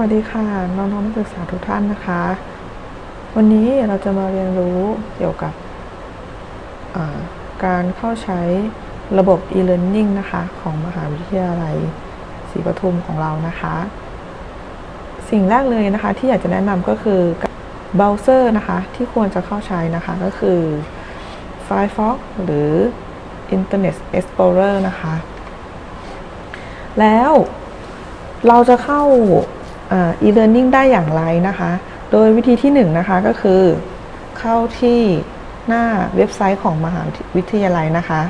วัสดีค่ะน้องๆนักศึกษาทุกท่านนะคะ วันนี้เราจะมาเรียนรู้เกี่ยวกับการเข้าใช้ระบบ e-learning นะคะ ของมหาวิทยาลัยศรีปทุมของเรานะคะ สิ่งแรกเลยนะคะที่อยากจะแนะนำก็คือเบราว์เซอร์นะคะ ที่ควรจะเข้าใช้นะคะก็คือ Firefox หรือ Internet Explorer นะคะ แล้วเราจะเข้า e-learning ได้อย่างไรนะคะ โดยวิธีที่1นงนะคะก็คือ เข้าที่หน้าเว็บไซต์ของมหาวิทยาลัยนะคะ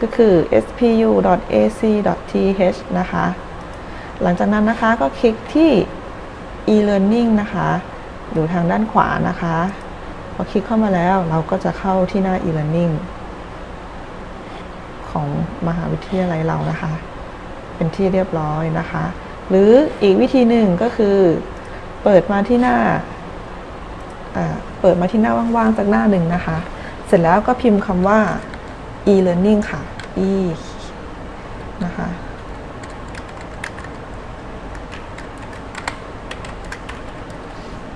ก็คือ spu.ac.th นะคะ หลังจากนั้นนะคะก็คลิกที่ e-learning นะคะ อยู่ทางด้านขวานะคะ พอคลิกเข้ามาแล้วเราก็จะเข้าที่หน้า e-learning ของมหาวิทยาลัยเรานะคะ เป็นที่เรียบร้อยนะคะ หรืออีกวิธีหนึ่งก็คือ เปิดมาที่หน้าเปิดมาที่หน้าว่างๆสักหน้าหนึ่งนะคะ เสร็จแล้วก็พิมพ์คำว่า e-learning ค่ะ e นะคะ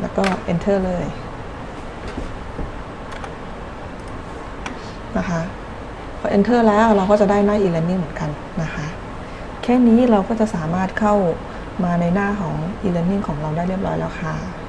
แล้วก็ enter เลยนะคะพอ enter แล้วเราก็จะได้หน้า e-learning เหมือนกันนะคะ แค่นี้เราก็จะสามารถเข้ามาในหน้าของ e-learning ของเราได้เรียบร้อยแล้วค่ะ